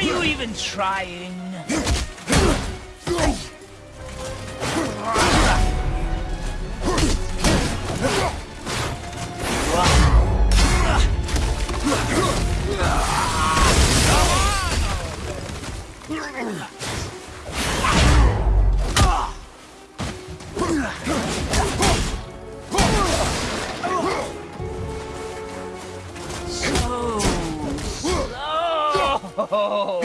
Are you even trying? So slow.